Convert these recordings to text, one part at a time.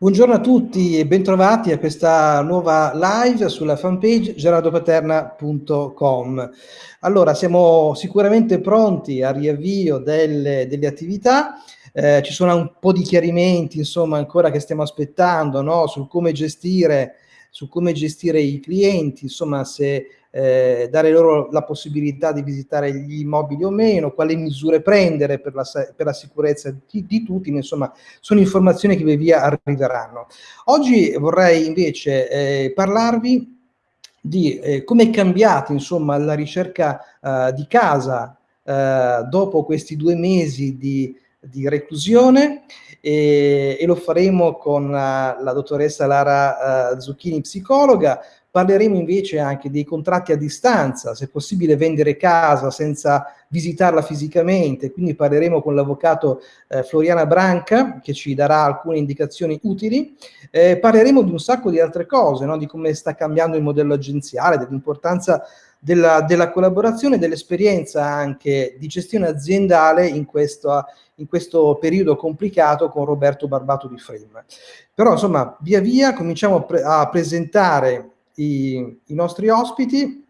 Buongiorno a tutti e bentrovati a questa nuova live sulla fanpage gerardopaterna.com. Allora, siamo sicuramente pronti al riavvio delle, delle attività, eh, ci sono un po' di chiarimenti, insomma, ancora che stiamo aspettando, no? Sul come gestire, su come gestire i clienti, insomma, se eh, dare loro la possibilità di visitare gli immobili o meno, quali misure prendere per la, per la sicurezza di, di, tutti, insomma sono informazioni che via via arriveranno. Oggi vorrei invece eh, parlarvi di eh, come è cambiata insomma la ricerca eh, di casa eh, dopo questi due mesi di, di reclusione e, e, lo faremo con uh, la dottoressa Lara uh, Zucchini, psicologa, Parleremo invece anche dei contratti a distanza, se è possibile vendere casa senza visitarla fisicamente, quindi parleremo con l'avvocato eh, Floriana Branca che ci darà alcune indicazioni utili. Eh, parleremo di un sacco di altre cose, no? di come sta cambiando il modello agenziale, dell'importanza della, della, collaborazione, dell'esperienza anche di gestione aziendale in questo, in questo periodo complicato con Roberto Barbato di Frame. Però insomma via via cominciamo a, pre a presentare i, i nostri ospiti,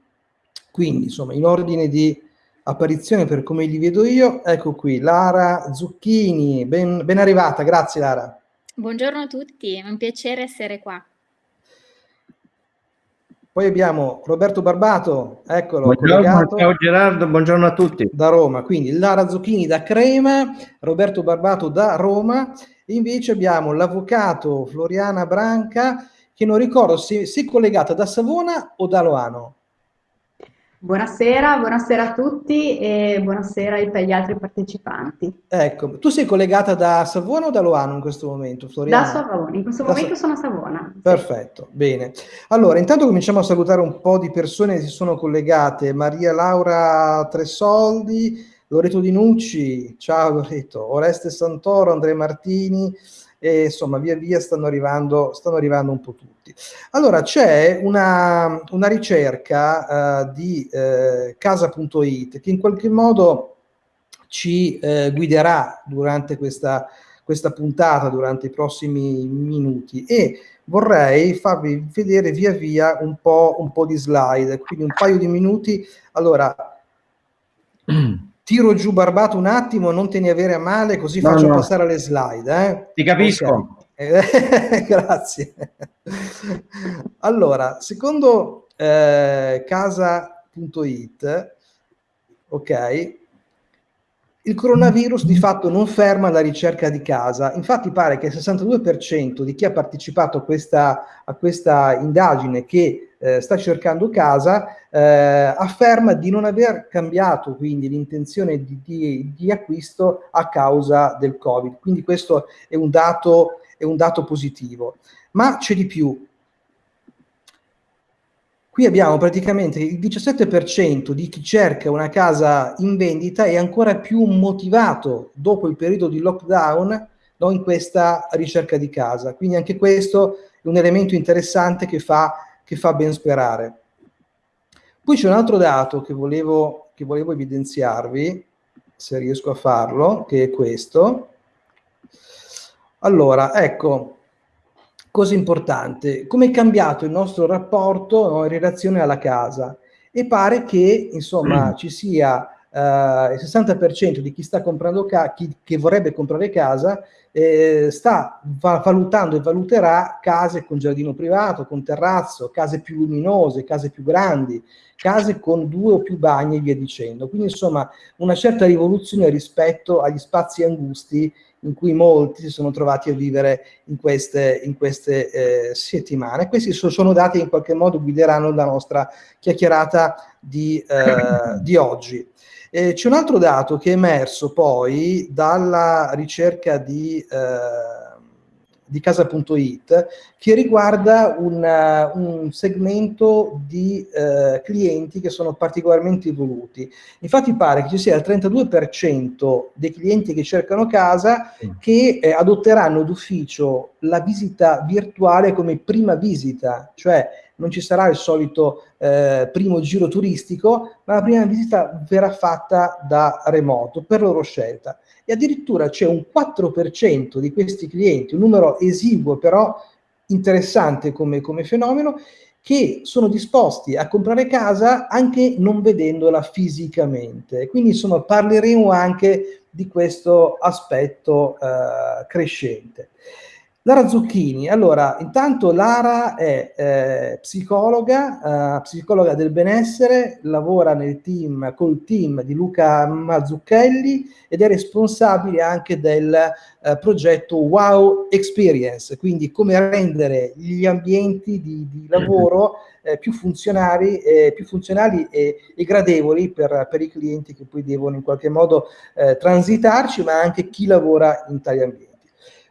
quindi insomma in ordine di apparizione per come li vedo io, ecco qui Lara Zucchini, ben, ben arrivata, grazie Lara. Buongiorno a tutti, è un piacere essere qua. Poi abbiamo Roberto Barbato, eccolo. Buongiorno, ciao Gerardo, buongiorno a tutti. Da Roma, quindi Lara Zucchini da Crema, Roberto Barbato da Roma, invece abbiamo l'avvocato Floriana Branca, che non ricordo se, se è collegata da Savona o da Loano. Buonasera, buonasera a tutti e buonasera agli altri partecipanti. Ecco, tu sei collegata da Savona o da Loano in questo momento, Floriana? Da Savona, in questo da momento Sa sono a Savona. Perfetto, sì. bene. Allora, intanto cominciamo a salutare un po' di persone che si sono collegate. Maria Laura Tresoldi, Loreto Di Nucci, ciao Loreto, Oreste Santoro, Andrea Martini, e insomma via via stanno arrivando, stanno arrivando un po' tutti. Allora c'è una, una, ricerca uh, di uh, casa.it che in qualche modo ci uh, guiderà durante questa, questa puntata, durante i prossimi minuti e vorrei farvi vedere via via un po', un po' di slide, quindi un paio di minuti. Allora, tiro giù barbato un attimo, non te ne avere a male, così no, faccio no. passare alle slide. Eh? Ti capisco. Okay. Grazie. allora, secondo eh, casa.it, ok, il coronavirus di fatto non ferma la ricerca di casa, infatti pare che il 62% di chi ha partecipato a questa, a questa indagine che eh, sta cercando casa eh, afferma di non aver cambiato quindi l'intenzione di, di, di, acquisto a causa del Covid, quindi questo è un dato, è un dato positivo. Ma c'è di più, Qui abbiamo praticamente il 17% di chi cerca una casa in vendita è ancora più motivato dopo il periodo di lockdown no, in questa ricerca di casa. Quindi anche questo è un elemento interessante che fa, che fa ben sperare. Poi c'è un altro dato che volevo, che volevo evidenziarvi, se riesco a farlo, che è questo. Allora, ecco, cosa importante, come è cambiato il nostro rapporto no, in relazione alla casa e pare che insomma mm. ci sia uh, il 60% di chi sta comprando casa, chi che vorrebbe comprare casa eh, sta va valutando e valuterà case con giardino privato, con terrazzo, case più luminose, case più grandi, case con due o più bagni e via dicendo. Quindi insomma una certa rivoluzione rispetto agli spazi angusti in cui molti si sono trovati a vivere in queste, in queste eh, settimane. Questi sono dati che in qualche modo guideranno la nostra chiacchierata di, eh, di oggi. Eh, C'è un altro dato che è emerso poi dalla ricerca di eh, di casa.it che riguarda una, un segmento di eh, clienti che sono particolarmente evoluti. Infatti pare che ci sia il 32% dei clienti che cercano casa che eh, adotteranno d'ufficio la visita virtuale come prima visita, cioè non ci sarà il solito eh, primo giro turistico, ma la prima visita verrà fatta da remoto, per loro scelta. E addirittura c'è un 4% di questi clienti, un numero esiguo però interessante come, come fenomeno, che sono disposti a comprare casa anche non vedendola fisicamente. Quindi insomma parleremo anche di questo aspetto eh, crescente. Lara Zucchini, allora intanto Lara è eh, psicologa, eh, psicologa del benessere, lavora nel team, col team di Luca Mazzucchelli ed è responsabile anche del eh, progetto Wow Experience, quindi come rendere gli ambienti di, di lavoro eh, più funzionali, più funzionali e, e gradevoli per, per, i clienti che poi devono in qualche modo eh, transitarci, ma anche chi lavora in tali ambienti.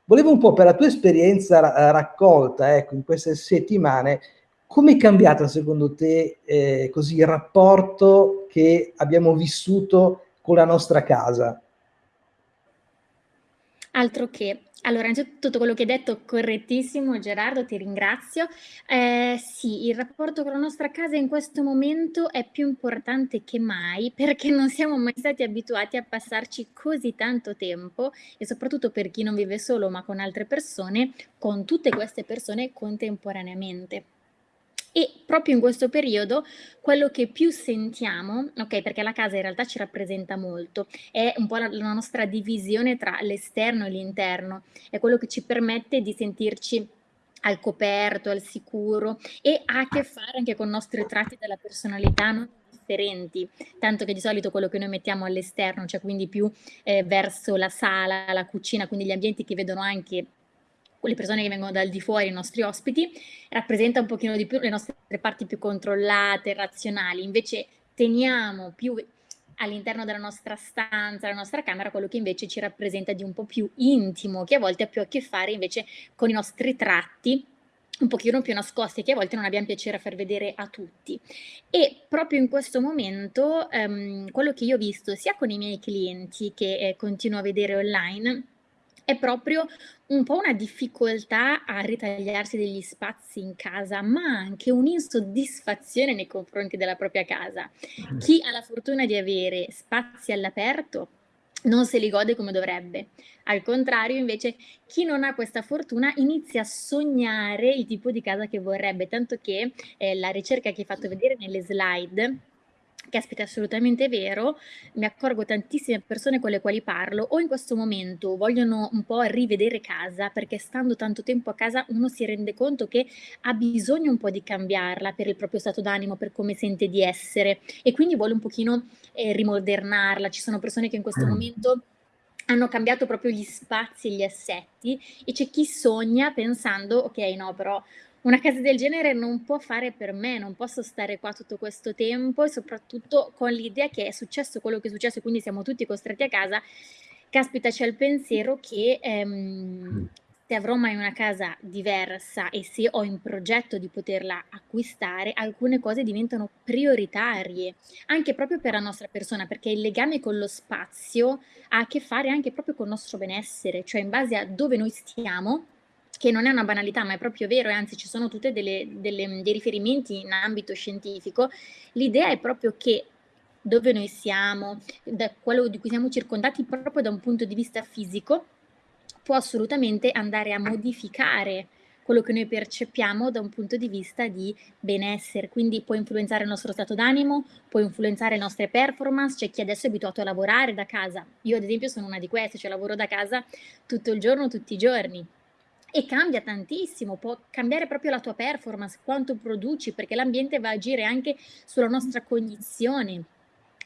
Volevo un po' per la tua esperienza ra raccolta ecco, in queste settimane, come è cambiato secondo te eh, così il rapporto che abbiamo vissuto con la nostra casa? Altro che. Allora, tutto quello che hai detto correttissimo Gerardo, ti ringrazio. Ehm, sì, il rapporto con la nostra casa in questo momento è più importante che mai, perché non siamo mai stati abituati a passarci così tanto tempo e soprattutto per chi non vive solo, ma con altre persone, con tutte queste persone contemporaneamente. E proprio in questo periodo quello che più sentiamo, ok, perché la casa in realtà ci rappresenta molto, è un po' la, la nostra divisione tra l'esterno e l'interno, è quello che ci permette di sentirci al coperto, al sicuro e ha a che fare anche con i nostri tratti della personalità non differenti, tanto che di solito quello che noi mettiamo all'esterno, cioè quindi più eh, verso la sala, la cucina, quindi gli ambienti che vedono anche le persone che vengono dal di fuori, i nostri ospiti, rappresenta un pochino di più le nostre parti più controllate, razionali, invece teniamo più all'interno della nostra stanza, della nostra camera, quello che invece ci rappresenta di un po' più intimo, che a volte ha più a che fare invece con i nostri tratti un pochino più nascosti che a volte non abbiamo piacere a far vedere a tutti. E proprio in questo momento ehm, quello che io ho visto sia con i miei clienti che eh, continuo a vedere online è proprio un po' una difficoltà a ritagliarsi degli spazi in casa, ma anche un'insoddisfazione nei confronti della propria casa. Mm. Chi ha la fortuna di avere spazi all'aperto non se li gode come dovrebbe. Al contrario, invece, chi non ha questa fortuna inizia a sognare il tipo di casa che vorrebbe, tanto che eh, la ricerca che hai fatto vedere nelle slide Caspita, è assolutamente vero. Mi accorgo tantissime persone con le quali parlo o in questo momento vogliono un po' rivedere casa perché stando tanto tempo a casa uno si rende conto che ha bisogno un po' di cambiarla per il proprio stato d'animo, per come sente di essere e quindi vuole un pochino eh, rimodernarla. Ci sono persone che in questo mm. momento hanno cambiato proprio gli spazi e gli assetti e c'è chi sogna pensando ok no però una casa del genere non può fare per me, non posso stare qua tutto questo tempo e soprattutto con l'idea che è successo quello che è successo e quindi siamo tutti costretti a casa, caspita c'è il pensiero che ehm, se avrò mai una casa diversa e se ho in progetto di poterla acquistare, alcune cose diventano prioritarie, anche proprio per la nostra persona, perché il legame con lo spazio ha a che fare anche proprio con il nostro benessere, cioè in base a dove noi stiamo, che non è una banalità, ma è proprio vero, e anzi ci sono tutti dei riferimenti in ambito scientifico, l'idea è proprio che dove noi siamo, da quello di cui siamo circondati proprio da un punto di vista fisico, può assolutamente andare a modificare quello che noi percepiamo da un punto di vista di benessere, quindi può influenzare il nostro stato d'animo, può influenzare le nostre performance, c'è chi adesso è abituato a lavorare da casa, io ad esempio sono una di queste, cioè lavoro da casa tutto il giorno, tutti i giorni, e cambia tantissimo, può cambiare proprio la tua performance, quanto produci, perché l'ambiente va a agire anche sulla nostra cognizione,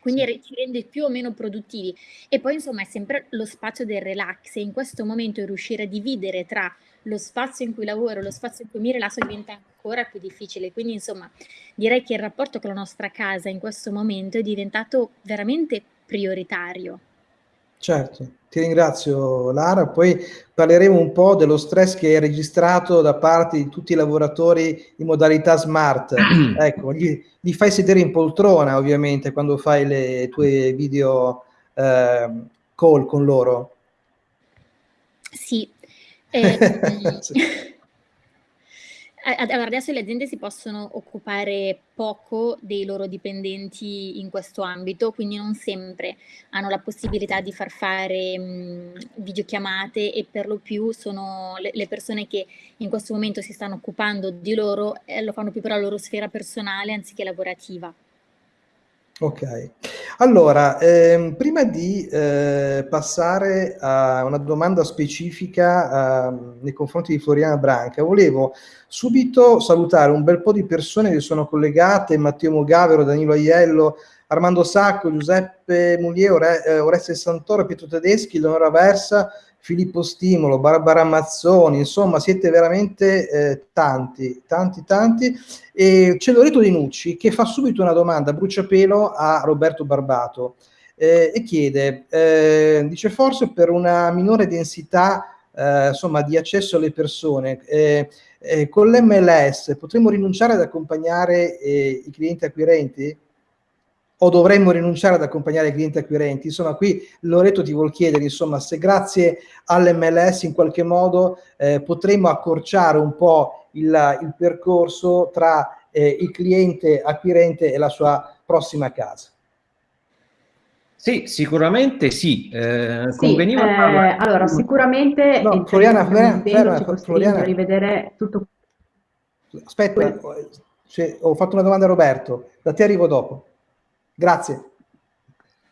quindi sì. ci rende più o meno produttivi. E poi insomma è sempre lo spazio del relax e in questo momento riuscire a dividere tra lo spazio in cui lavoro e lo spazio in cui mi rilasso diventa ancora più difficile. Quindi insomma direi che il rapporto con la nostra casa in questo momento è diventato veramente prioritario. Certo, ti ringrazio Lara, poi parleremo un po' dello stress che è registrato da parte di tutti i lavoratori in modalità smart. ecco, gli, li fai sedere in poltrona ovviamente quando fai le tue video eh, call con loro. Sì. Eh, sì. allora adesso le aziende si possono occupare poco dei loro dipendenti in questo ambito, quindi non sempre hanno la possibilità di far fare mh, videochiamate e per lo più sono le, le, persone che in questo momento si stanno occupando di loro eh, lo fanno più per la loro sfera personale anziché lavorativa. Ok, allora, ehm, prima di eh, passare a una domanda specifica eh, nei confronti di Floriana Branca, volevo subito salutare un bel po' di persone che sono collegate, Matteo Mogavero, Danilo Aiello, Armando Sacco, Giuseppe Mulier, Ore, eh, Oreste Santoro, Pietro Tedeschi, Leonora Versa, Filippo Stimolo, Barbara Mazzoni, insomma siete veramente eh, tanti, tanti, tanti. E c'è Loreto Di Nucci che fa subito una domanda a bruciapelo a Roberto Barbato eh, e chiede, eh, dice forse per una minore densità eh, insomma, di accesso alle persone, eh, eh, con l'MLS potremmo rinunciare ad accompagnare i clienti acquirenti? O dovremmo rinunciare ad accompagnare i clienti acquirenti? Insomma, qui Loreto ti vuol chiedere, insomma, se grazie all'MLS in qualche modo eh, potremmo accorciare un po' il, il percorso tra eh, il cliente acquirente e la sua prossima casa. Sì, sicuramente sì. Eh, sì conveniva eh, allora, sicuramente no, Floriana, Floriana, Floriana, Floriana, rivedere tutto. Aspetta, cioè, ho fatto una domanda a Roberto, da te arrivo dopo. Grazie.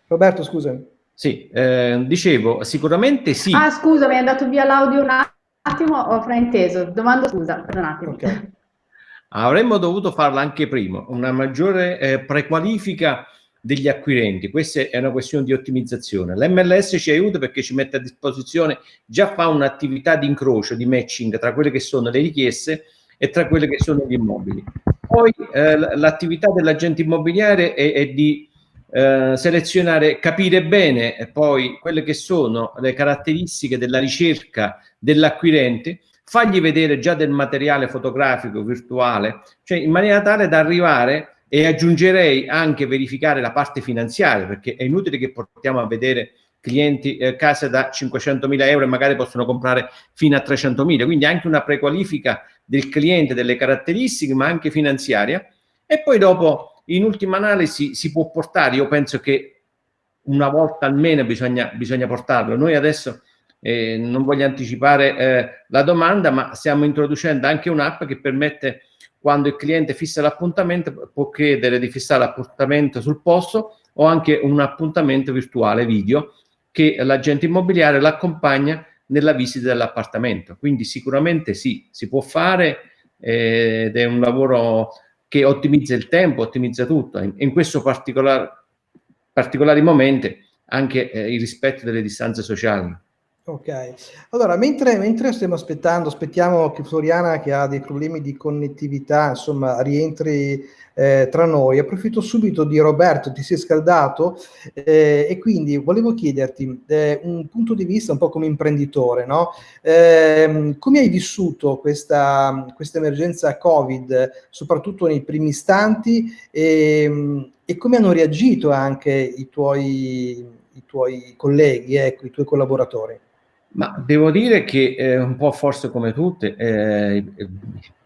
Roberto, scusami. Sì, eh, dicevo, sicuramente sì. Ah, scusa, mi è andato via l'audio un attimo, ho frainteso. Domando scusa, per un attimo. Okay. Avremmo dovuto farla anche prima, una maggiore eh, prequalifica degli acquirenti. Questa è una questione di ottimizzazione. L'MLS ci aiuta perché ci mette a disposizione, già fa un'attività di incrocio, di matching tra quelle che sono le richieste e tra quelle che sono gli immobili. Poi eh, l'attività dell'agente immobiliare è, è di eh, selezionare, capire bene poi quelle che sono le caratteristiche della ricerca dell'acquirente, fargli vedere già del materiale fotografico virtuale, cioè in maniera tale da arrivare e aggiungerei anche verificare la parte finanziaria, perché è inutile che portiamo a vedere clienti eh, case da 500.000 euro e magari possono comprare fino a 300.000, quindi anche una prequalifica del cliente, delle caratteristiche, ma anche finanziaria. E poi dopo, in ultima analisi, si può portare, io penso che una volta almeno bisogna, bisogna portarlo. Noi adesso eh, non voglio anticipare eh, la domanda, ma stiamo introducendo anche un'app che permette, quando il cliente fissa l'appuntamento, può chiedere di fissare l'appuntamento sul posto o anche un appuntamento virtuale video che l'agente immobiliare l'accompagna nella visita dell'appartamento. Quindi sicuramente sì, si può fare eh, ed è un lavoro che ottimizza il tempo, ottimizza tutto. In, in questo particolare, particolari momenti anche eh, il rispetto delle distanze sociali. Ok, allora mentre, mentre, stiamo aspettando, aspettiamo che Floriana che ha dei problemi di connettività, insomma, rientri eh, tra noi, approfitto subito di Roberto, ti sei scaldato eh, e quindi volevo chiederti eh, un punto di vista un po' come imprenditore, no? Ehm, come hai vissuto questa, questa, emergenza Covid, soprattutto nei primi istanti e, e come hanno reagito anche i tuoi, i tuoi colleghi, ecco, i tuoi collaboratori? Ma devo dire che eh, un po' forse come tutte, eh,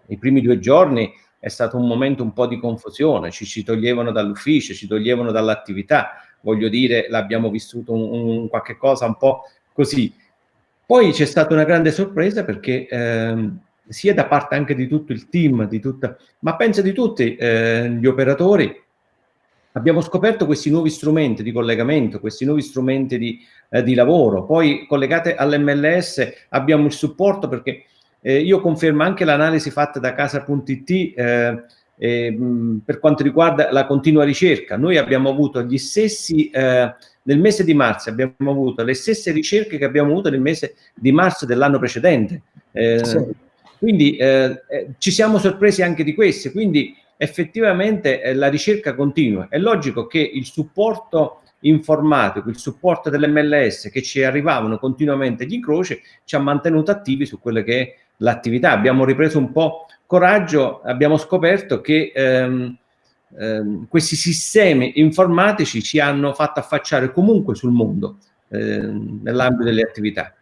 i, primi due giorni è stato un momento un po' di confusione, ci, ci toglievano dall'ufficio, ci toglievano dall'attività, voglio dire, l'abbiamo vissuto un, un, qualche cosa un po' così. Poi c'è stata una grande sorpresa perché eh, sia da parte anche di tutto il team, di tutta, ma penso di tutti eh, gli operatori, abbiamo scoperto questi nuovi strumenti di collegamento, questi nuovi strumenti di, eh, di lavoro. Poi collegate all'MLS abbiamo il supporto perché eh, io confermo anche l'analisi fatta da casa.it eh, per quanto riguarda la continua ricerca. Noi abbiamo avuto gli stessi, eh, nel mese di marzo abbiamo avuto le stesse ricerche che abbiamo avuto nel mese di marzo dell'anno precedente. Eh, sì. Quindi eh, ci siamo sorpresi anche di queste, quindi effettivamente eh, la ricerca continua. È logico che il supporto informatico, il supporto dell'MLS che ci arrivavano continuamente gli incroci ci ha mantenuto attivi su quelle che è l'attività. Abbiamo ripreso un po' coraggio, abbiamo scoperto che ehm, ehm, questi sistemi informatici ci hanno fatto affacciare comunque sul mondo ehm, nell'ambito delle attività.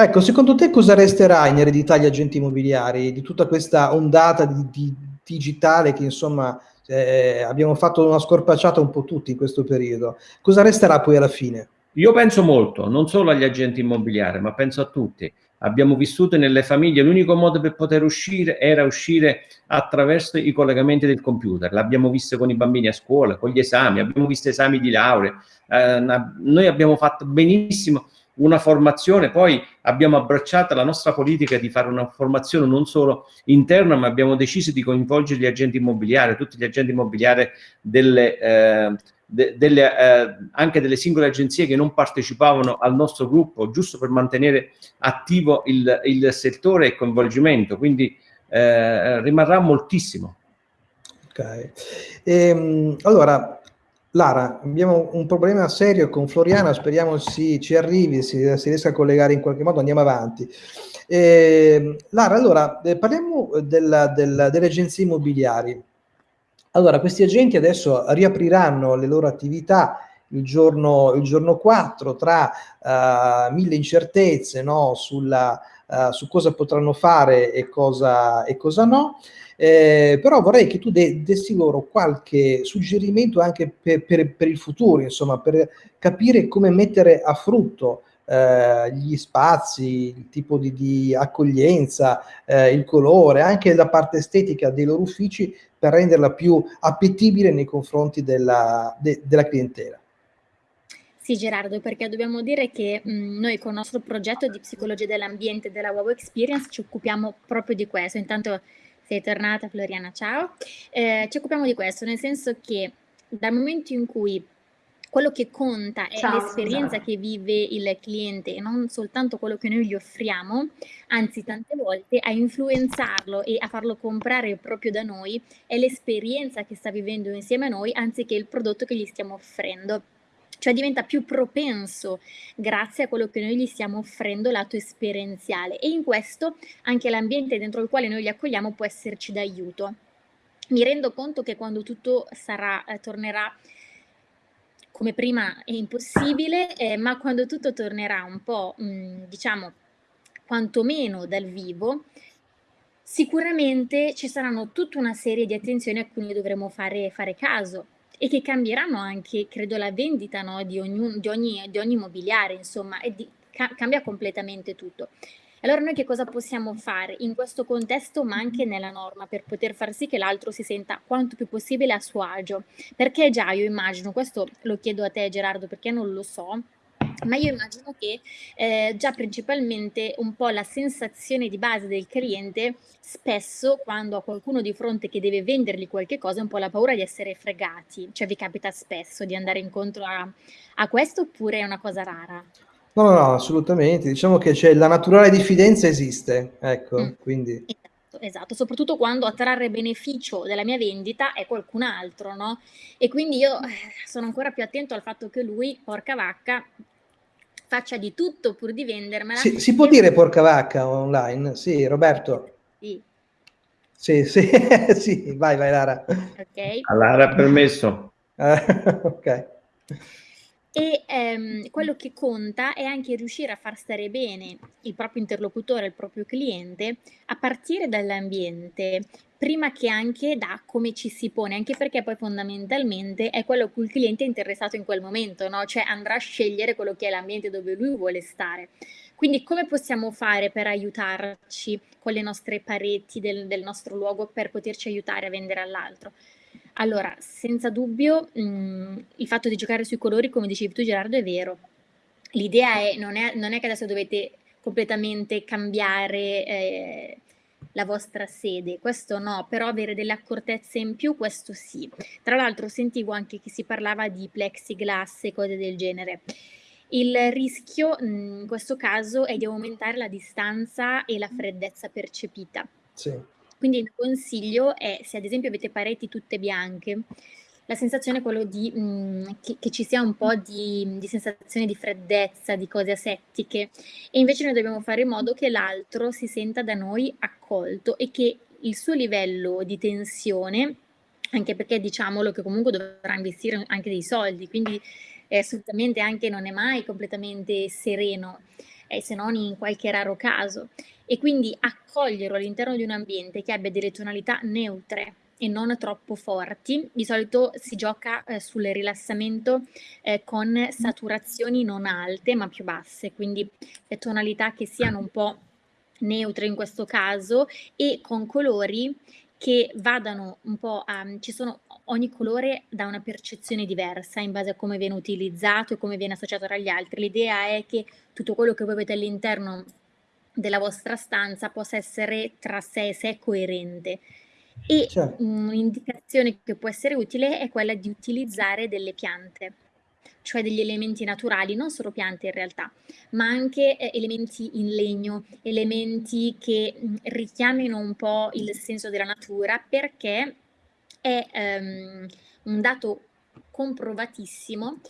Ecco, secondo te cosa resterà in eredità agli agenti immobiliari di tutta questa ondata di, di digitale che insomma eh, abbiamo fatto una scorpacciata un po' tutti in questo periodo? Cosa resterà poi alla fine? Io penso molto, non solo agli agenti immobiliari, ma penso a tutti. Abbiamo vissuto nelle famiglie, l'unico modo per poter uscire era uscire attraverso i collegamenti del computer. L'abbiamo visto con i bambini a scuola, con gli esami, abbiamo visto esami di laurea. Eh, noi abbiamo fatto benissimo una formazione, poi abbiamo abbracciato la nostra politica di fare una formazione non solo interna, ma abbiamo deciso di coinvolgere gli agenti immobiliari, tutti gli agenti immobiliari delle, eh, de, delle, eh, anche delle singole agenzie che non partecipavano al nostro gruppo, giusto per mantenere attivo il, il settore e coinvolgimento, quindi eh, rimarrà moltissimo. Ok, ehm, allora Lara, abbiamo un problema serio con Floriana, speriamo si, ci arrivi, si, si, riesca a collegare in qualche modo, andiamo avanti. Eh, Lara, allora, eh, parliamo della, della, delle agenzie immobiliari. Allora, questi agenti adesso riapriranno le loro attività il giorno, il giorno 4 tra uh, mille incertezze no, sulla, uh, su cosa potranno fare e cosa, e cosa no. Eh, però vorrei che tu de dessi loro qualche suggerimento anche per, per, per, il futuro, insomma, per capire come mettere a frutto eh, gli spazi, il tipo di, di accoglienza, eh, il colore, anche la parte estetica dei loro uffici per renderla più appetibile nei confronti della, de della clientela. Sì Gerardo, perché dobbiamo dire che mh, noi con il nostro progetto di psicologia dell'ambiente della Wow Experience ci occupiamo proprio di questo. Intanto sei tornata Floriana, ciao. Eh, ci occupiamo di questo, nel senso che dal momento in cui quello che conta è l'esperienza che vive il cliente e non soltanto quello che noi gli offriamo, anzi tante volte a influenzarlo e a farlo comprare proprio da noi è l'esperienza che sta vivendo insieme a noi anziché il prodotto che gli stiamo offrendo cioè diventa più propenso grazie a quello che noi gli stiamo offrendo lato esperienziale e in questo anche l'ambiente dentro il quale noi li accogliamo può esserci d'aiuto. Mi rendo conto che quando tutto sarà, eh, tornerà come prima è impossibile, eh, ma quando tutto tornerà un po', mh, mm, diciamo, quantomeno dal vivo, sicuramente ci saranno tutta una serie di attenzioni a cui noi dovremo fare, fare caso e che cambieranno anche, credo, la vendita no, di, ogni, di, ogni, di, ogni, immobiliare, insomma, e di, ca cambia completamente tutto. Allora noi che cosa possiamo fare in questo contesto ma anche nella norma per poter far sì che l'altro si senta quanto più possibile a suo agio? Perché già io immagino, questo lo chiedo a te Gerardo perché non lo so, ma io immagino che eh, già principalmente un po' la sensazione di base del cliente spesso quando ha qualcuno di fronte che deve vendergli qualche cosa è un po' la paura di essere fregati, cioè vi capita spesso di andare incontro a, a questo oppure è una cosa rara? No, no, no, assolutamente, diciamo che c'è la naturale diffidenza esiste, ecco, mm. quindi... Esatto, esatto, soprattutto quando a trarre beneficio della mia vendita è qualcun altro, no? E quindi io eh, sono ancora più attento al fatto che lui, porca vacca, faccia di tutto pur di vendermela. Sì, si può dire porca vacca online? Sì, Roberto? Sì. Sì, sì, sì, vai, vai Lara. Ok. A Lara permesso. ok. E ehm, quello che conta è anche riuscire a far stare bene il proprio interlocutore, il proprio cliente, a partire dall'ambiente, prima che anche da come ci si pone, anche perché poi fondamentalmente è quello a cui il cliente è interessato in quel momento, no? cioè andrà a scegliere quello che è l'ambiente dove lui vuole stare. Quindi come possiamo fare per aiutarci con le nostre pareti del, del nostro luogo per poterci aiutare a vendere all'altro? Allora, senza dubbio, mh, mhmm, il fatto di giocare sui colori, come dicevi tu Gerardo, è vero. L'idea è non, è non è che adesso dovete completamente cambiare eh, la vostra sede, questo no, però avere delle accortezze in più, questo sì. Tra l'altro sentivo anche che si parlava di plexiglass e cose del genere. Il rischio mhmm, in questo caso è di aumentare la distanza e la freddezza percepita. Sì. Quindi il consiglio è, se ad esempio avete pareti tutte bianche, la sensazione è quello di, mh, mhmm, che, che, ci sia un po' di, di, sensazione di freddezza, di cose asettiche. E invece noi dobbiamo fare in modo che l'altro si senta da noi accolto e che il suo livello di tensione, anche perché diciamolo che comunque dovrà investire anche dei soldi, quindi eh, assolutamente anche non è mai completamente sereno, eh, se non in qualche raro caso. E quindi accoglierlo all'interno di un ambiente che abbia delle tonalità neutre, e non troppo forti. Di solito si gioca eh, sul rilassamento eh, con saturazioni non alte ma più basse, quindi tonalità che siano un po' neutre in questo caso e con colori che vadano un po' a... ci sono ogni colore da una percezione diversa in base a come viene utilizzato e come viene associato tra gli altri. L'idea è che tutto quello che voi avete all'interno della vostra stanza possa essere tra sé e sé coerente. E certo. un'indicazione che può essere utile è quella di utilizzare delle piante, cioè degli elementi naturali, non solo piante in realtà, ma anche eh, elementi in legno, elementi che mh, richiamino un po' il senso della natura, perché è um, un dato comprovatissimo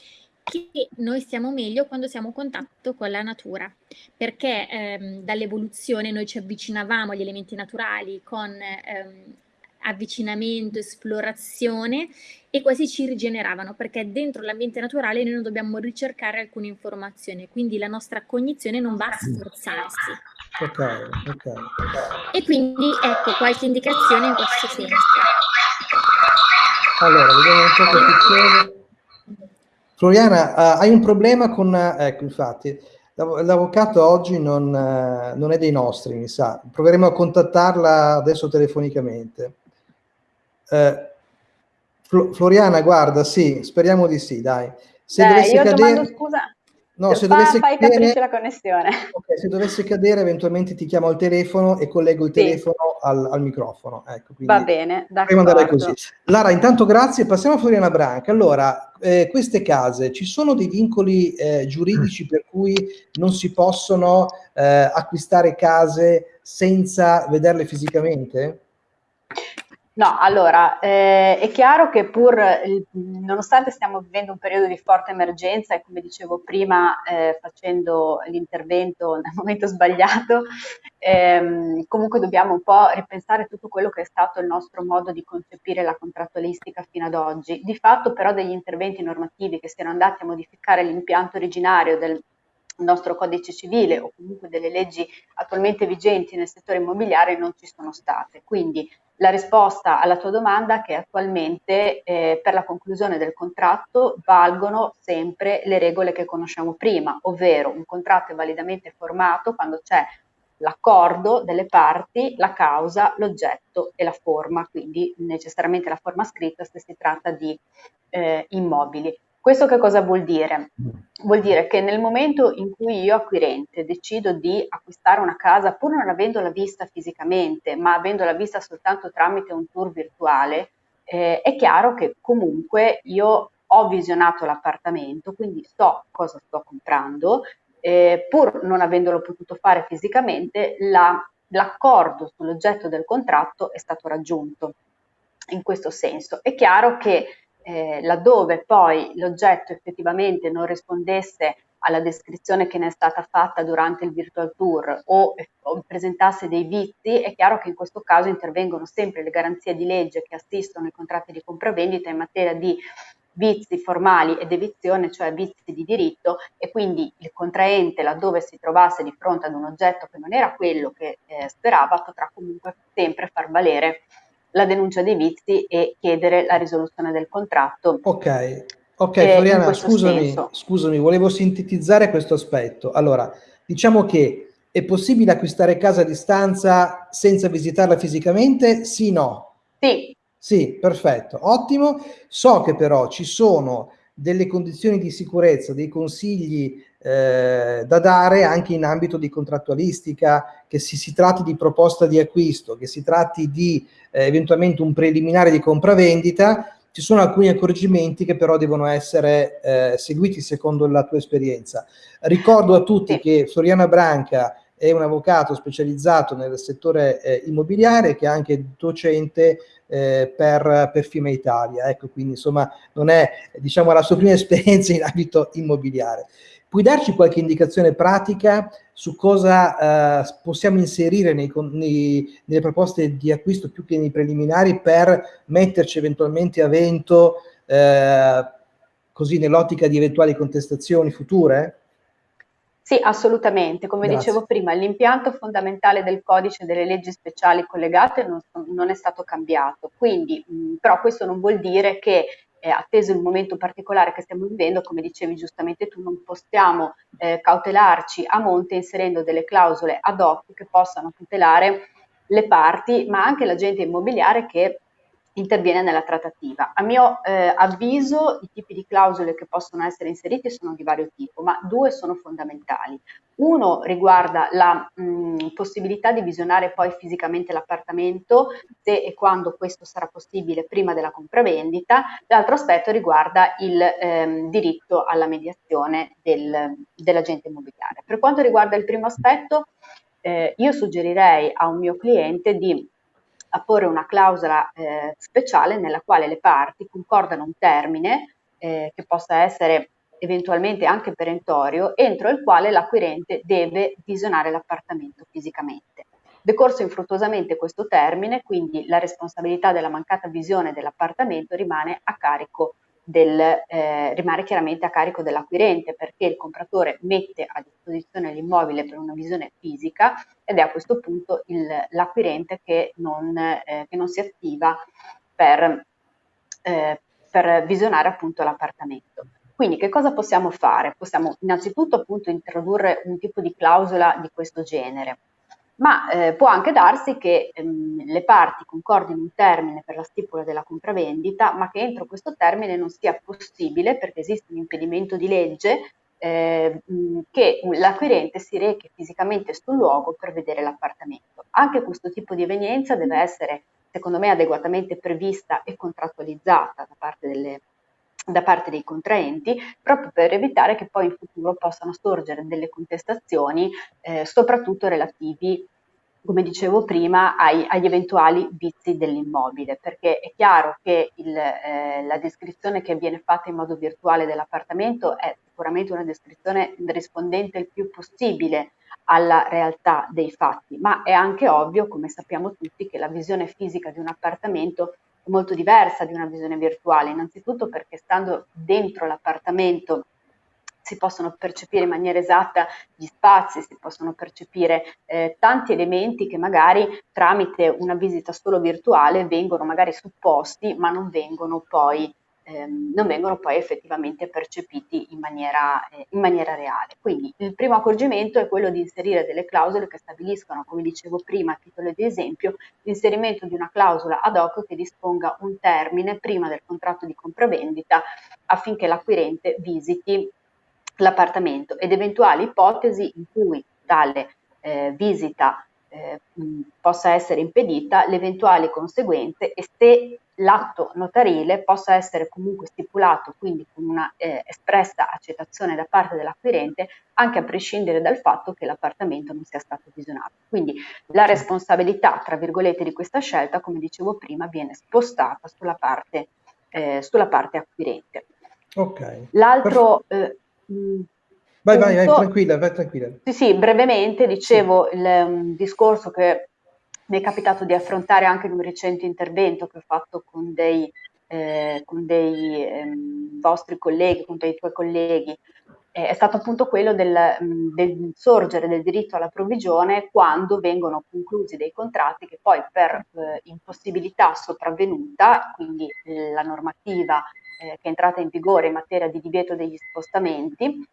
che noi stiamo meglio quando siamo in contatto con la natura, perché ehm, dall'evoluzione noi ci avvicinavamo agli elementi naturali con ehm, avvicinamento, esplorazione e quasi ci rigeneravano perché dentro l'ambiente naturale noi non dobbiamo ricercare alcune informazioni, quindi la nostra cognizione non va a sforzarsi. Ok, ok. E quindi ecco qualche indicazione in questo senso. Allora, vediamo un po' che succede. Floriana, uh, hai un problema con... Uh, ecco, infatti, l'avvocato oggi non, uh, non, è dei nostri, mi sa. Proveremo a contattarla adesso telefonicamente. Eh, Floriana, guarda, sì, speriamo di sì, dai. Se eh, dovesse io cadere... domando scusa. No, se fa, dovesse fai cadere... Okay, se dovesse cadere, eventualmente ti chiamo al telefono e collego il sì. telefono al, al, microfono. Ecco, Va bene, d'accordo. Lara, intanto grazie. Passiamo a Floriana Branca. Allora, eh, queste case, ci sono dei vincoli eh, giuridici per cui non si possono eh, acquistare case senza vederle fisicamente? No, allora, eh, è chiaro che pur, nonostante stiamo vivendo un periodo di forte emergenza e come dicevo prima, eh, facendo l'intervento nel momento sbagliato, ehm, comunque dobbiamo un po' ripensare tutto quello che è stato il nostro modo di concepire la contrattualistica fino ad oggi. Di fatto però degli interventi normativi che siano andati a modificare l'impianto originario del nostro codice civile o comunque delle leggi attualmente vigenti nel settore immobiliare non ci sono state. Quindi la risposta alla tua domanda è che attualmente eh, per la conclusione del contratto valgono sempre le regole che conosciamo prima, ovvero un contratto è validamente formato quando c'è l'accordo delle parti, la causa, l'oggetto e la forma, quindi necessariamente la forma scritta se si tratta di eh, immobili. Questo che cosa vuol dire? Vuol dire che nel momento in cui io acquirente decido di acquistare una casa pur non avendola vista fisicamente, ma avendola vista soltanto tramite un tour virtuale, eh, è chiaro che comunque io ho visionato l'appartamento, quindi so cosa sto comprando, eh, pur non avendolo potuto fare fisicamente, la, l'accordo sull'oggetto del contratto è stato raggiunto. In questo senso è chiaro che eh, laddove poi l'oggetto effettivamente non rispondesse alla descrizione che ne è stata fatta durante il virtual tour o, o, presentasse dei vizi, è chiaro che in questo caso intervengono sempre le garanzie di legge che assistono i contratti di compravendita in materia di vizi formali ed evizione, cioè vizi di diritto e quindi il contraente laddove si trovasse di fronte ad un oggetto che non era quello che eh, sperava potrà comunque sempre far valere la denuncia dei vizi e chiedere la risoluzione del contratto. Ok, ok eh, Floriana, scusami, scusami, volevo sintetizzare questo aspetto. Allora, diciamo che è possibile acquistare casa a distanza senza visitarla fisicamente? Sì, no? Sì. Sì, perfetto, ottimo. So che però ci sono delle condizioni di sicurezza, dei consigli eh, da dare anche in ambito di contrattualistica, che si, si tratti di proposta di acquisto, che si tratti di eh, eventualmente un preliminare di compravendita, ci sono alcuni accorgimenti che però devono essere eh, seguiti secondo la tua esperienza. Ricordo a tutti che Floriana Branca è un avvocato specializzato nel settore eh, immobiliare che è anche docente eh, per, per FIMA Italia, ecco quindi insomma non è diciamo la sua prima esperienza in ambito immobiliare. Puoi darci qualche indicazione pratica su cosa eh, possiamo inserire nei, nei, nelle proposte di acquisto più che nei preliminari per metterci eventualmente a vento eh, così nell'ottica di eventuali contestazioni future? Sì, assolutamente. Come Grazie. dicevo prima, l'impianto fondamentale del codice delle leggi speciali collegate non, non è stato cambiato, quindi mh, però questo non vuol dire che eh, atteso il momento particolare che stiamo vivendo, come dicevi giustamente tu, non possiamo eh, cautelarci a monte inserendo delle clausole ad hoc che possano tutelare le parti, ma anche l'agente immobiliare che interviene nella trattativa. A mio eh, avviso i tipi di clausole che possono essere inseriti sono di vario tipo, ma due sono fondamentali. Uno riguarda la mh, possibilità di visionare poi fisicamente l'appartamento se e quando questo sarà possibile prima della compravendita, l'altro aspetto riguarda il ehm, diritto alla mediazione del, dell'agente immobiliare. Per quanto riguarda il primo aspetto, eh, io suggerirei a un mio cliente di a porre una clausola eh, speciale nella quale le parti concordano un termine eh, che possa essere eventualmente anche perentorio, entro il quale l'acquirente deve visionare l'appartamento fisicamente. Decorso infruttuosamente questo termine, quindi la responsabilità della mancata visione dell'appartamento rimane a carico del, eh, rimane chiaramente a carico dell'acquirente perché il compratore mette a disposizione l'immobile per una visione fisica ed è a questo punto l'acquirente che non, eh, che non, si attiva per, eh, per visionare appunto l'appartamento. Quindi che cosa possiamo fare? Possiamo innanzitutto appunto introdurre un tipo di clausola di questo genere ma eh, può anche darsi che ehm, le parti concordino un termine per la stipula della compravendita, ma che entro questo termine non sia possibile, perché esiste un impedimento di legge, eh, che l'acquirente si rechi fisicamente sul luogo per vedere l'appartamento. Anche questo tipo di evenienza deve essere, secondo me, adeguatamente prevista e contrattualizzata da parte delle da parte dei contraenti, proprio per evitare che poi in futuro possano sorgere delle contestazioni, eh, soprattutto relativi, come dicevo prima, ai, agli eventuali vizi dell'immobile, perché è chiaro che il, eh, la descrizione che viene fatta in modo virtuale dell'appartamento è sicuramente una descrizione rispondente il più possibile alla realtà dei fatti, ma è anche ovvio, come sappiamo tutti, che la visione fisica di un appartamento molto diversa di una visione virtuale, innanzitutto perché stando dentro l'appartamento si possono percepire in maniera esatta gli spazi, si possono percepire eh, tanti elementi che magari tramite una visita solo virtuale vengono magari supposti ma non vengono poi ehm, non vengono poi effettivamente percepiti in maniera, eh, in maniera reale. Quindi il primo accorgimento è quello di inserire delle clausole che stabiliscono, come dicevo prima a titolo di esempio, l'inserimento di una clausola ad hoc che disponga un termine prima del contratto di compravendita affinché l'acquirente visiti l'appartamento ed eventuali ipotesi in cui tale eh, visita eh, possa essere impedita, le eventuali conseguenze e se l'atto notarile possa essere comunque stipulato, quindi con una eh, espressa accettazione da parte dell'acquirente, anche a prescindere dal fatto che l'appartamento non sia stato visionato. Quindi la responsabilità, tra virgolette, di questa scelta, come dicevo prima, viene spostata sulla parte, eh, sulla parte acquirente. Ok. L'altro... Eh, mh, Vai, vai, vai, tranquilla, vai tranquilla. Sì, sì, brevemente dicevo sì. il um, discorso che mi è capitato di affrontare anche in un recente intervento che ho fatto con dei, eh, con dei ehm, vostri colleghi, con dei tuoi colleghi, eh, è stato appunto quello del, mh, del, sorgere del diritto alla provvigione quando vengono conclusi dei contratti che poi per eh, impossibilità sopravvenuta, quindi la normativa eh, che è entrata in vigore in materia di divieto degli spostamenti,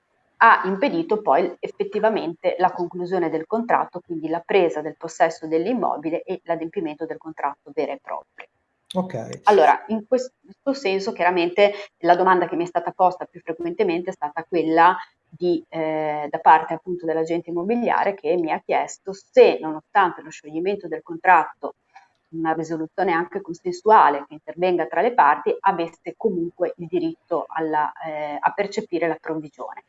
ha impedito poi effettivamente la conclusione del contratto, quindi la presa del possesso dell'immobile e l'adempimento del contratto vero e proprio. Okay. Allora, in questo senso chiaramente la domanda che mi è stata posta più frequentemente è stata quella di, eh, da parte appunto dell'agente immobiliare che mi ha chiesto se nonostante lo scioglimento del contratto una risoluzione anche consensuale che intervenga tra le parti avesse comunque il diritto alla, eh, a percepire la provvigione.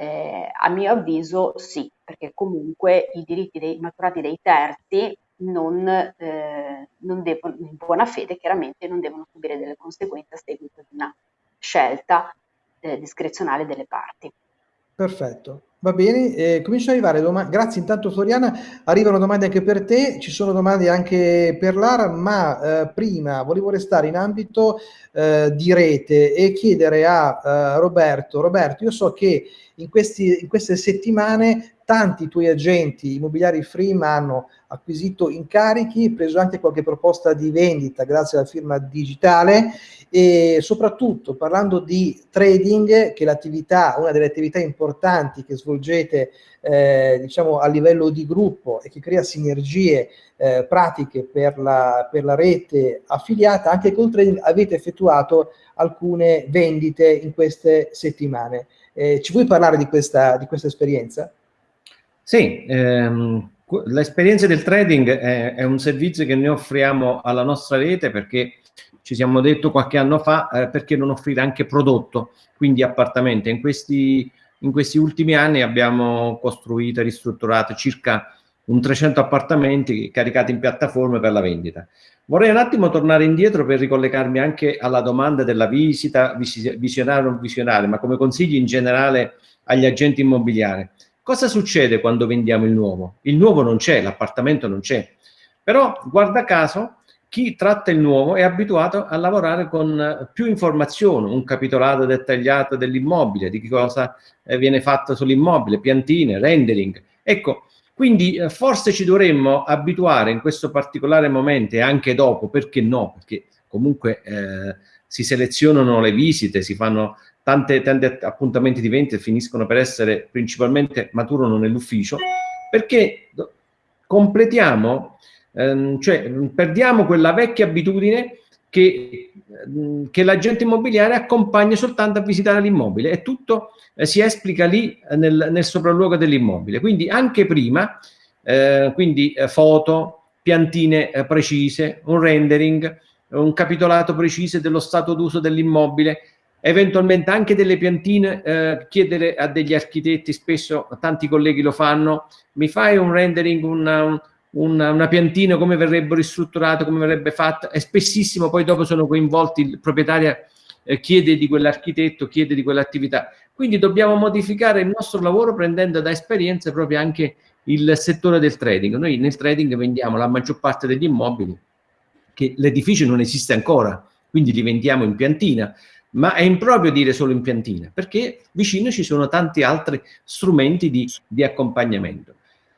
Eh, a mio avviso sì, perché comunque i diritti dei, maturati dei terzi non, eh, non devono, in buona fede chiaramente non devono subire delle conseguenze a seguito di una scelta eh, discrezionale delle parti. Perfetto. Va bene, eh, cominciano ad arrivare domande. Grazie intanto Floriana, arrivano domande anche per te, ci sono domande anche per Lara, ma eh, prima volevo restare in ambito eh, di rete e chiedere a eh, Roberto, Roberto, io so che in, questi, in queste settimane tanti tuoi agenti immobiliari Freem hanno acquisito incarichi, preso anche qualche proposta di vendita grazie alla firma digitale e soprattutto parlando di trading, che è l'attività, una delle attività importanti che svolgete eh, diciamo a livello di gruppo e che crea sinergie eh, pratiche per la, per la rete affiliata, anche col trading avete effettuato alcune vendite in queste settimane. Eh, ci vuoi parlare di questa, di questa esperienza? Sì, ehm, l'esperienza del trading è, è, un servizio che noi offriamo alla nostra rete perché ci siamo detto qualche anno fa eh, perché non offrire anche prodotto, quindi appartamenti. In questi, in questi ultimi anni abbiamo costruito e ristrutturato circa un 300 appartamenti caricati in piattaforme per la vendita. Vorrei un attimo tornare indietro per ricollegarmi anche alla domanda della visita, visionaria o non visionaria, ma come consigli in generale agli agenti immobiliari. Cosa succede quando vendiamo il nuovo? Il nuovo non c'è, l'appartamento non c'è. Però, guarda caso, chi tratta il nuovo è abituato a lavorare con più informazioni, un capitolato dettagliato dell'immobile, di cosa eh, viene fatto sull'immobile, piantine, rendering. Ecco, quindi eh, forse ci dovremmo abituare in questo particolare momento e anche dopo, perché no? Perché comunque eh, si selezionano le visite, si fanno tante, tanti appuntamenti di vendita finiscono per essere principalmente maturano nell'ufficio, perché completiamo, ehm, cioè perdiamo quella vecchia abitudine che, ehm, che l'agente immobiliare accompagna soltanto a visitare l'immobile e tutto eh, si esplica lì eh, nel, nel sopralluogo dell'immobile. Quindi anche prima, eh, quindi eh, foto, piantine eh, precise, un rendering, un capitolato preciso dello stato d'uso dell'immobile, eventualmente anche delle piantine, eh, chiedere a degli architetti, spesso tanti colleghi lo fanno, mi fai un rendering, una, una, una piantina, come verrebbe ristrutturata, come verrebbe fatta, e spessissimo poi dopo sono coinvolti, il proprietario eh, chiede di quell'architetto, chiede di quell'attività. Quindi dobbiamo modificare il nostro lavoro prendendo da esperienze proprio anche il settore del trading. Noi nel trading vendiamo la maggior parte degli immobili, che l'edificio non esiste ancora, quindi li vendiamo in piantina ma è improprio dire solo in piantina, perché vicino ci sono tanti altri strumenti di, di accompagnamento.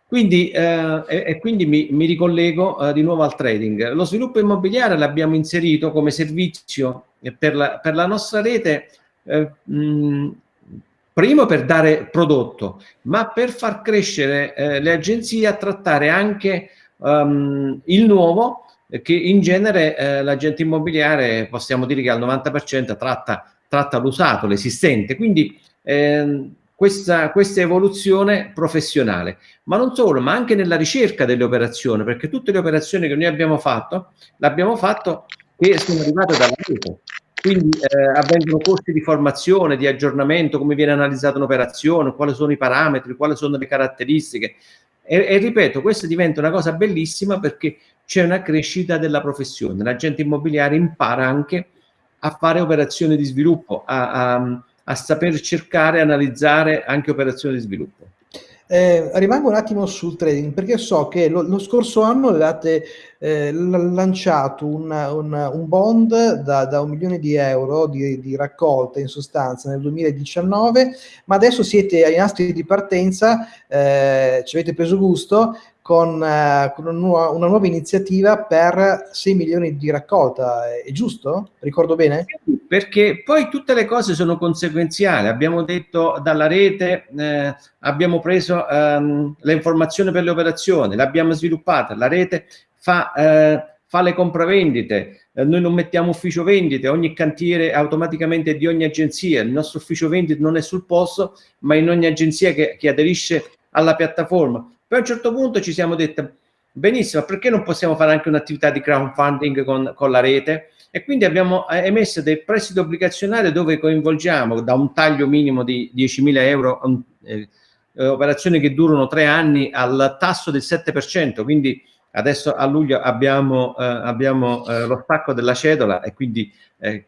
Quindi, eh, e, e, quindi mi, mi ricollego eh, di nuovo al trading. Lo sviluppo immobiliare l'abbiamo inserito come servizio per la, per la nostra rete, eh, mh, primo per dare prodotto, ma per far crescere eh, le agenzie a trattare anche um, il nuovo che in genere eh, l'agente immobiliare possiamo dire che al 90% tratta, tratta l'usato, l'esistente, quindi eh, questa, questa evoluzione professionale, ma non solo, ma anche nella ricerca delle operazioni, perché tutte le operazioni che noi abbiamo fatto, l'abbiamo fatto che sono arrivate dalla rete. Quindi eh, avvengono corsi di formazione, di aggiornamento, come viene analizzata un'operazione, quali sono i parametri, quali sono le caratteristiche. E, e ripeto, questo diventa una cosa bellissima perché c'è una crescita della professione. L'agente immobiliare impara anche a fare operazioni di sviluppo, a, a, a saper cercare e analizzare anche operazioni di sviluppo. Eh, rimango un attimo sul trading perché so che lo, lo scorso anno avevate eh, lanciato un, un, un bond da, da, un milione di euro di, di, raccolta in sostanza nel 2019, ma adesso siete ai nastri di partenza, eh, ci avete preso gusto con, eh, con una, nuova, una, nuova, iniziativa per 6 milioni di raccolta, è giusto? Ricordo bene? Perché poi tutte le cose sono conseguenziali, abbiamo detto dalla rete, eh, abbiamo preso ehm, le informazioni per le operazioni, l'abbiamo sviluppata, la rete fa, eh, fa le compravendite, eh, noi non mettiamo ufficio vendite, ogni cantiere automaticamente di ogni agenzia, il nostro ufficio vendite non è sul posto, ma in ogni agenzia che, che aderisce alla piattaforma poi a un certo punto ci siamo detti, benissimo, perché non possiamo fare anche un'attività di crowdfunding con, con la rete? E quindi abbiamo eh, emesso dei prestiti obbligazionari dove coinvolgiamo da un taglio minimo di 10.000 euro, eh, operazioni che durano tre anni al tasso del 7%, quindi adesso a luglio abbiamo, eh, abbiamo eh, lo stacco della cedola e quindi eh,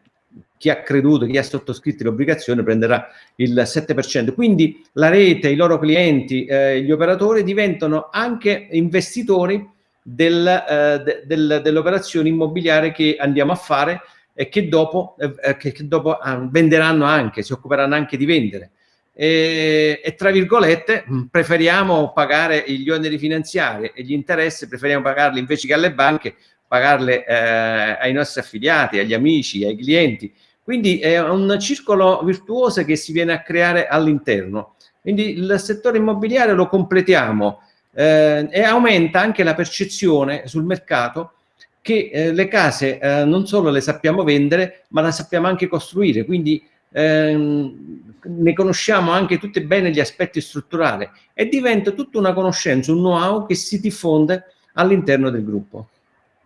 chi ha creduto, chi ha sottoscritto l'obbligazione prenderà il 7%. Quindi la rete, i loro clienti, eh, gli operatori diventano anche investitori del, eh, de, del, dell'operazione immobiliare che andiamo a fare e che dopo, eh, eh che, che dopo ah, venderanno anche, si occuperanno anche di vendere. E, e, tra virgolette mm, preferiamo pagare gli oneri finanziari e gli interessi, preferiamo pagarli invece che alle banche, pagarle eh, ai nostri affiliati, agli amici, ai clienti. Quindi è un circolo virtuoso che si viene a creare all'interno. Quindi il settore immobiliare lo completiamo eh, e aumenta anche la percezione sul mercato che eh, le case eh, non solo le sappiamo vendere, ma le sappiamo anche costruire. Quindi ehm, ne conosciamo anche tutti bene gli aspetti strutturali e diventa tutta una conoscenza, un know-how che si diffonde all'interno del gruppo.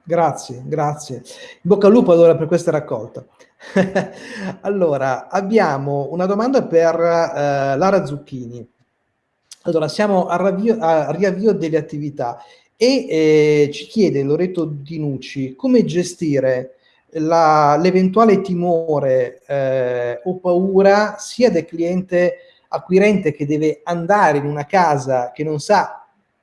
Grazie, grazie. In bocca al lupo allora per questa raccolta. allora, abbiamo una domanda per eh, Lara Zucchini. Allora, siamo al riavvio, al riavvio delle attività e eh, ci chiede Loreto Dinucci come gestire l'eventuale timore eh, o paura sia del cliente acquirente che deve andare in una casa che non sa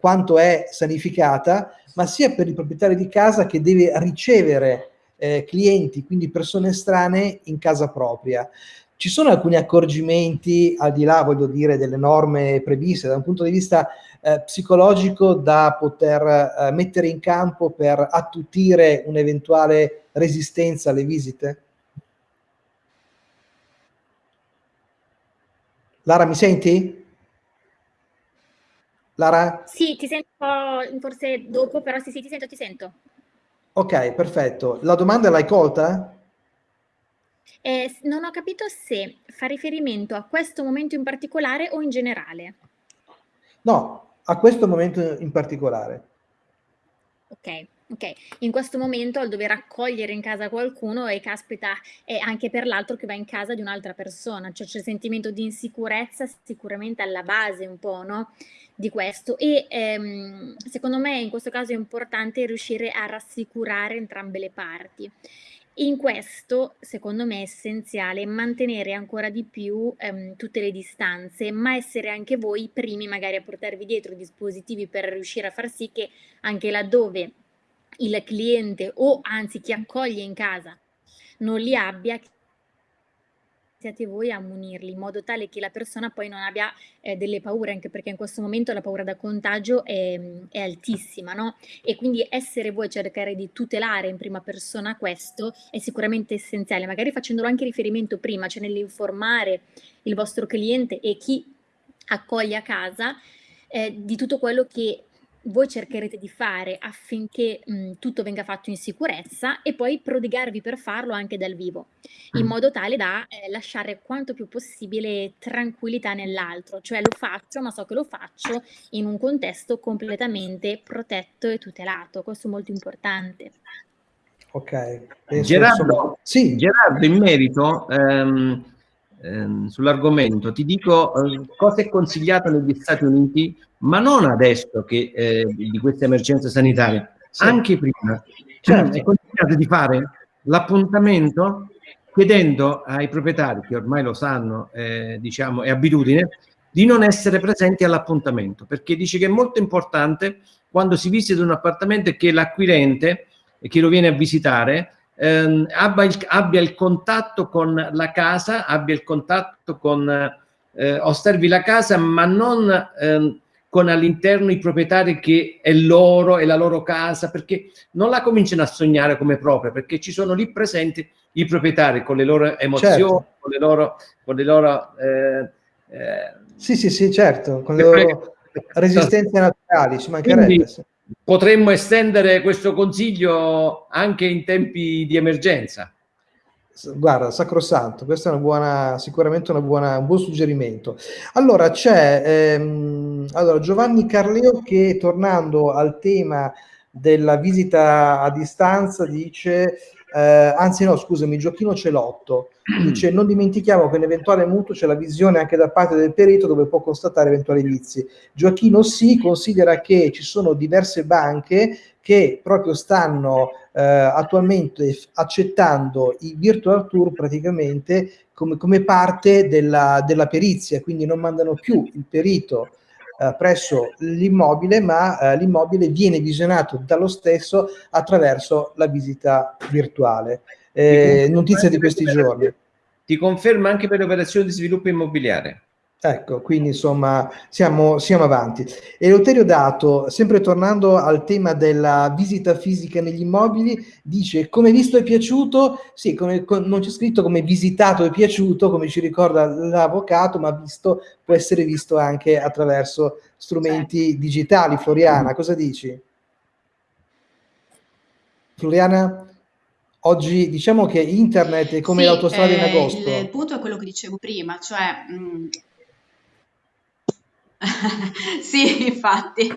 quanto è sanificata, ma sia per il proprietario di casa che deve ricevere eh, clienti, quindi persone strane in casa propria. Ci sono alcuni accorgimenti, al di là, voglio dire, delle norme previste, da un punto di vista eh, psicologico, da poter eh, mettere in campo per attutire un'eventuale resistenza alle visite? Lara, mi senti? Lara? Sì, ti sento forse dopo, però sì, sì, ti sento, ti sento. Ok, perfetto. La domanda l'hai colta? Eh, non ho capito se fa riferimento a questo momento in particolare o in generale. No, a questo momento in particolare. Ok. Ok, in questo momento al dover accogliere in casa qualcuno e caspita è anche per l'altro che va in casa di un'altra persona, cioè c'è il sentimento di insicurezza sicuramente alla base un po', no? Di questo e ehm, secondo me in questo caso è importante riuscire a rassicurare entrambe le parti. In questo, secondo me, è essenziale mantenere ancora di più ehm, tutte le distanze, ma essere anche voi i primi magari a portarvi dietro dispositivi per riuscire a far sì che anche laddove il cliente o anzi chi accoglie in casa non li abbia, siate voi a munirli in modo tale che la persona poi non abbia eh, delle paure, anche perché in questo momento la paura da contagio è, è, altissima, no? E quindi essere voi a cercare di tutelare in prima persona questo è sicuramente essenziale, magari facendolo anche riferimento prima, cioè nell'informare il vostro cliente e chi accoglie a casa eh, di tutto quello che voi cercherete di fare affinché mh, tutto venga fatto in sicurezza e poi prodigarvi per farlo anche dal vivo, in mm. modo tale da eh, lasciare quanto più possibile tranquillità nell'altro, cioè lo faccio ma so che lo faccio in un contesto completamente protetto e tutelato, questo è molto importante. Ok. Gerardo, sì. Gerardo, in merito... Um, ehm, sull'argomento, ti dico eh, cosa è consigliato negli Stati Uniti, ma non adesso che, eh, di questa emergenza sanitaria, sì. anche prima. Certo. È consigliato di fare l'appuntamento chiedendo ai proprietari, che ormai lo sanno, eh, diciamo, è abitudine, di non essere presenti all'appuntamento, perché dice che è molto importante quando si visita un appartamento che l'acquirente, e chi lo viene a visitare, ehm, abbia, il, abbia, il, contatto con la casa, abbia il contatto con, eh, osservi la casa, ma non ehm, con all'interno i proprietari che è loro, è la loro casa, perché non la cominciano a sognare come propria, perché ci sono lì presenti i proprietari con le loro emozioni, certo. con le loro... Con le loro eh, eh, sì, sì, sì, certo, con le loro resistenze naturali, ci mancherebbe. Quindi, potremmo estendere questo consiglio anche in tempi di emergenza. Guarda, sacrosanto, questo è una buona, sicuramente una buona, un buon suggerimento. Allora, c'è ehm, allora, Giovanni Carleo che, tornando al tema della visita a distanza, dice, eh, anzi no, scusami, Giochino Celotto, dice non dimentichiamo che nell'eventuale mutuo c'è la visione anche da parte del perito dove può constatare eventuali vizi. Gioachino sì considera che ci sono diverse banche che proprio stanno eh, attualmente accettando i virtual tour praticamente come, come parte della, della, perizia, quindi non mandano più il perito eh, presso l'immobile, ma eh, l'immobile viene visionato dallo stesso attraverso la visita virtuale. Eh, notizia di questi giorni. Ti conferma anche per le operazioni di sviluppo immobiliare. Ecco, quindi insomma siamo, siamo avanti. Eleuterio Dato, sempre tornando al tema della visita fisica negli immobili, dice come visto e piaciuto, sì, come, con, non c'è scritto come visitato e piaciuto, come ci ricorda l'avvocato, ma visto può essere visto anche attraverso strumenti digitali. Floriana, cosa dici? Floriana? Oggi diciamo che internet è come sì, l'autostrada eh, in agosto. Il punto è quello che dicevo prima, cioè mh, mm, Sì, infatti.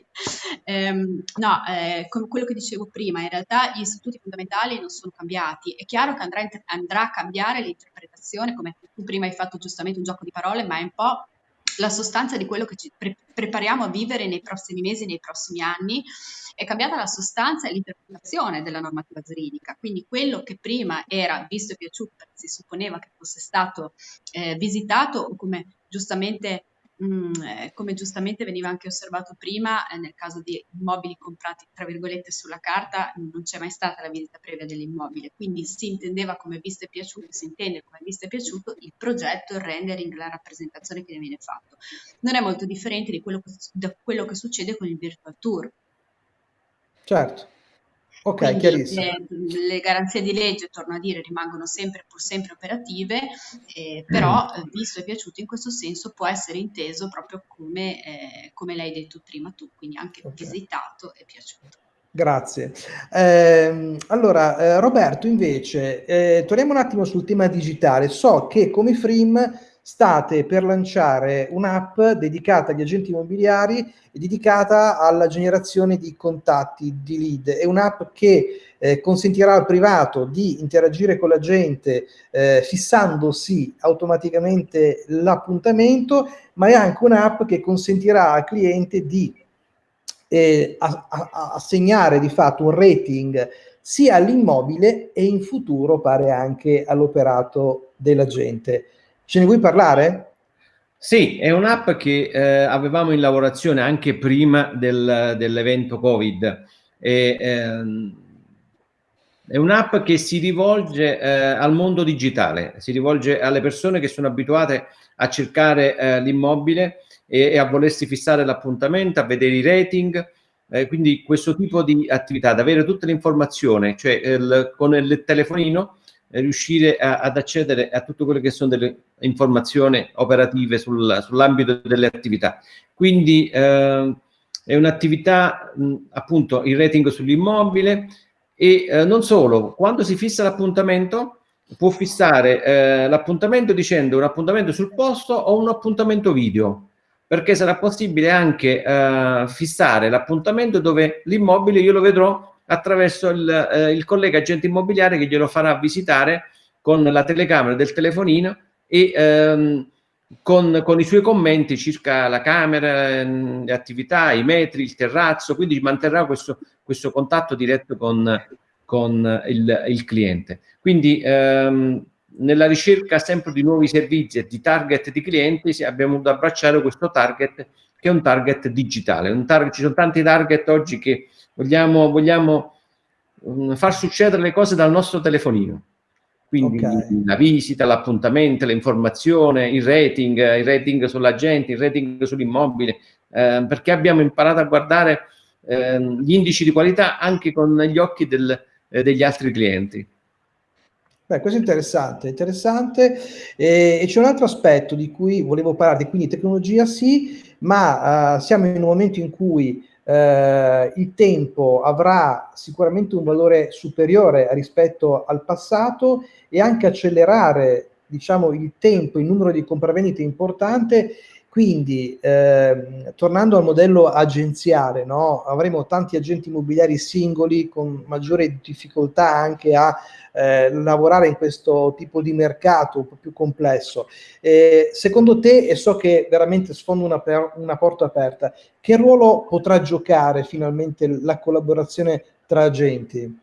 Ehm, no, eh, come quello che dicevo prima, in realtà gli istituti fondamentali non sono cambiati. È chiaro che andrà, andrà a cambiare l'interpretazione, come tu prima hai fatto giustamente un gioco di parole, ma è un po' la sostanza di quello che ci pre- prepariamo a vivere nei prossimi mesi, nei prossimi anni. È cambiata la sostanza e l'interpretazione della normativa giuridica. Quindi quello che prima era visto e piaciuto, si supponeva che fosse stato eh, visitato come giustamente Mm, eh, come giustamente veniva anche osservato prima, eh, nel caso di immobili comprati tra virgolette sulla carta non c'è mai stata la visita previa dell'immobile, quindi si intendeva come visto e piaciuto, si intende come visto e piaciuto il progetto, il rendering, la rappresentazione che ne viene fatto. Non è molto differente quello che, da quello che succede con il virtual tour. Certo. Ok, Quindi chiarissimo. Le, le, garanzie di legge, torno a dire, rimangono sempre, pur sempre operative, eh, però mm. visto e piaciuto in questo senso può essere inteso proprio come, eh, come l'hai detto prima tu, quindi anche okay. visitato e piaciuto. Grazie. Eh, allora, Roberto, invece, eh, torniamo un attimo sul tema digitale. So che come Frim state per lanciare un'app dedicata agli agenti immobiliari e dedicata alla generazione di contatti, di lead. È un'app che eh, consentirà al privato di interagire con la gente eh, fissandosi automaticamente l'appuntamento, ma è anche un'app che consentirà al cliente di eh, assegnare di fatto un rating sia all'immobile e in futuro pare anche all'operato della gente. Ce ne vuoi parlare? Sì, è un'app che eh, avevamo in lavorazione anche prima del, dell'evento Covid. E, ehm, è un'app che si rivolge eh, al mondo digitale, si rivolge alle persone che sono abituate a cercare eh, l'immobile e, e, a volersi fissare l'appuntamento, a vedere i rating, eh, quindi questo tipo di attività, ad avere tutte le informazioni, cioè il, con il telefonino riuscire a, ad accedere a tutto quello che sono delle informazioni operative sul, sull'ambito delle attività. Quindi eh, è un'attività, appunto, il rating sull'immobile e eh, non solo, quando si fissa l'appuntamento può fissare eh, l'appuntamento dicendo un appuntamento sul posto o un appuntamento video perché sarà possibile anche eh, fissare l'appuntamento dove l'immobile io lo vedrò attraverso il, eh, il collega agente immobiliare che glielo farà visitare con la telecamera del telefonino e ehm, con, con, i suoi commenti circa la camera, ehm, le attività, i metri, il terrazzo, quindi manterrà questo, questo contatto diretto con, con il, il, cliente. Quindi ehm, nella ricerca sempre di nuovi servizi e di target di clienti abbiamo dovuto abbracciare questo target che è un target digitale. Un target, ci sono tanti target oggi che vogliamo, vogliamo um, far succedere le cose dal nostro telefonino. Quindi okay. la visita, l'appuntamento, l'informazione, il rating, il rating sull'agente, il rating sull'immobile, eh, perché abbiamo imparato a guardare eh, gli indici di qualità anche con gli occhi del, eh, degli altri clienti. Beh, questo è interessante, interessante. E, e c'è un altro aspetto di cui volevo parlarti, quindi tecnologia sì, ma uh, siamo in un momento in cui eh, il tempo avrà sicuramente un valore superiore rispetto al passato e anche accelerare diciamo, il tempo, il numero di compravendite importante Quindi, eh, tornando al modello agenziale, no? avremo tanti agenti immobiliari singoli con maggiore difficoltà anche a eh, lavorare in questo tipo di mercato un po' più complesso. Eh, secondo te, e so che veramente sfondo una, una porta aperta, che ruolo potrà giocare finalmente la collaborazione tra agenti?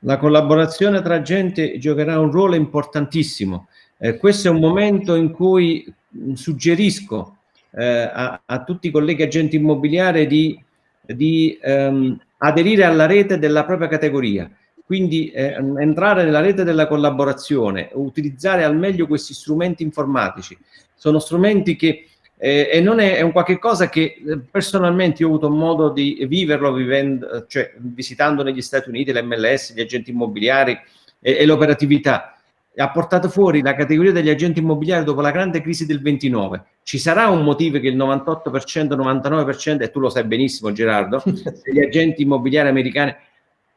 La collaborazione tra agenti giocherà un ruolo importantissimo. Eh, questo è un momento in cui suggerisco eh, a, a, tutti i colleghi agenti immobiliari di, di ehm, aderire alla rete della propria categoria quindi eh, entrare nella rete della collaborazione, utilizzare al meglio questi strumenti informatici. Sono strumenti che, eh, e non è, è, un qualche cosa che eh, personalmente ho avuto modo di viverlo vivendo, cioè visitando negli Stati Uniti l'MLS, gli agenti immobiliari e, e l'operatività. Ha portato fuori la categoria degli agenti immobiliari dopo la grande crisi del 29. Ci sarà un motivo che il 98%, 99%, e tu lo sai benissimo Gerardo, degli agenti immobiliari americani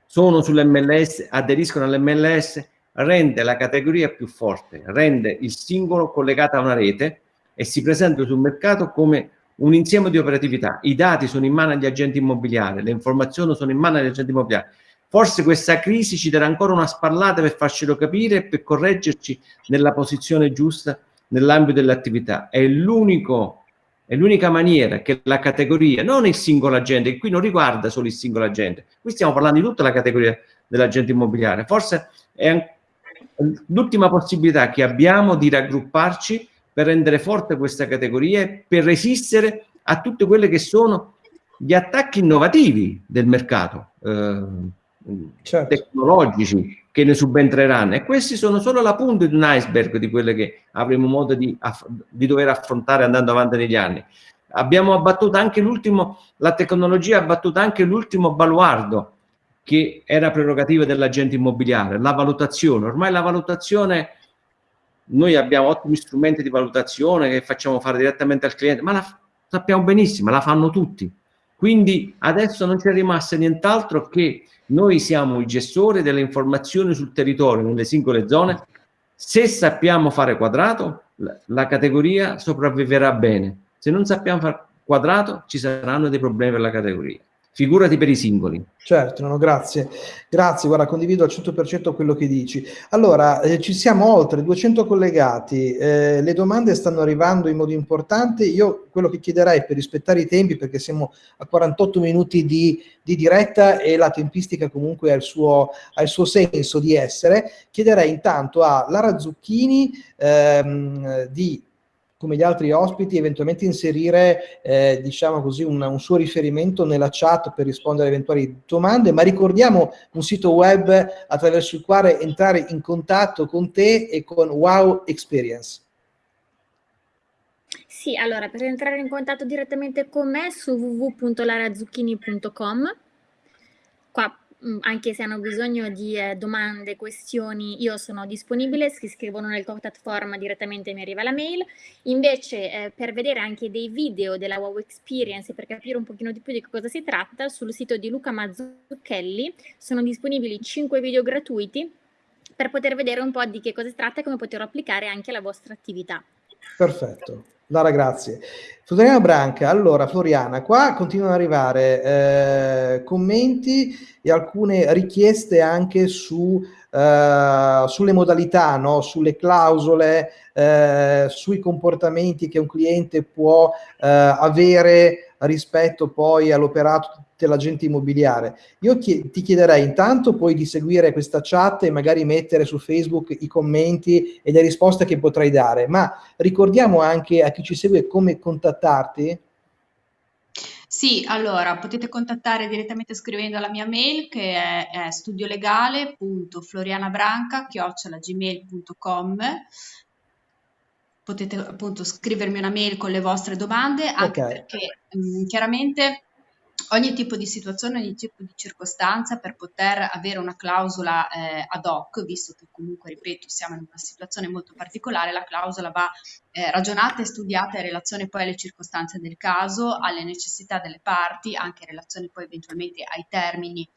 sono sull'MLS, aderiscono all'MLS, rende la categoria più forte, rende il singolo collegato a una rete e si presenta sul mercato come un insieme di operatività. I dati sono in mano agli agenti immobiliari, le informazioni sono in mano agli agenti immobiliari. Forse questa crisi ci darà ancora una spallata per farcelo capire e per correggerci nella posizione giusta nell'ambito dell'attività. È l'unico è l'unica maniera che la categoria, non il singolo agente, qui non riguarda solo il singolo agente, qui stiamo parlando di tutta la categoria dell'agente immobiliare, forse è l'ultima possibilità che abbiamo di raggrupparci per rendere forte questa categoria e per resistere a tutte quelle che sono gli attacchi innovativi del mercato, eh, certo. tecnologici, che ne subentreranno e questi sono solo la punta di un iceberg di quelle che avremo modo di, di dover affrontare andando avanti negli anni. Abbiamo abbattuto anche l'ultimo, la tecnologia ha abbattuto anche l'ultimo baluardo che era prerogativa dell'agente immobiliare, la valutazione. Ormai la valutazione, noi abbiamo ottimi strumenti di valutazione che facciamo fare direttamente al cliente, ma la sappiamo benissimo, la fanno tutti. Quindi adesso non c'è rimasto nient'altro che noi siamo i gestori delle informazioni sul territorio, nelle singole zone. Se sappiamo fare quadrato, la categoria sopravviverà bene. Se non sappiamo fare quadrato, ci saranno dei problemi per la categoria figurati per i singoli. Certo, no, grazie. Grazie, guarda, condivido al 100% quello che dici. Allora, eh, ci siamo oltre 200 collegati, eh, le domande stanno arrivando in modo importante. Io quello che chiederei per rispettare i tempi, perché siamo a 48 minuti di, di diretta e la tempistica comunque ha il, suo, ha il suo senso di essere, chiederei intanto a Lara Zucchini ehm, di come gli altri ospiti, eventualmente inserire, eh, diciamo così, un, un, suo riferimento nella chat per rispondere a eventuali domande, ma ricordiamo un sito web attraverso il quale entrare in contatto con te e con Wow Experience. Sì, allora, per entrare in contatto direttamente con me su www.larazucchini.com qua anche se hanno bisogno di eh, domande, questioni, io sono disponibile, si iscrivono nel contact form direttamente mi arriva la mail. Invece eh, per vedere anche dei video della Wow Experience e per capire un pochino di più di cosa si tratta, sul sito di Luca Mazzucchelli sono disponibili 5 video gratuiti per poter vedere un po' di che cosa si tratta e come poterlo applicare anche alla vostra attività. Perfetto. Lara, grazie. Floriana Branca, allora Floriana, qua continuano ad arrivare eh, commenti e alcune richieste anche su, eh, sulle modalità, no? sulle clausole, eh, sui comportamenti che un cliente può eh, avere rispetto poi all'operato dell'agente immobiliare. Io ti chiederei intanto poi di seguire questa chat e magari mettere su Facebook i commenti e le risposte che potrai dare, ma ricordiamo anche a chi ci segue come contattarti. Sì, allora potete contattare direttamente scrivendo alla mia mail che è, è studiolegale.florianabranca.gmail.com Potete appunto scrivermi una mail con le vostre domande, anche okay. perché mh, chiaramente ogni tipo di situazione, ogni tipo di circostanza per poter avere una clausola eh, ad hoc, visto che comunque, ripeto, siamo in una situazione molto particolare, la clausola va eh, ragionata e studiata in relazione poi alle circostanze del caso, alle necessità delle parti, anche in relazione poi eventualmente ai termini,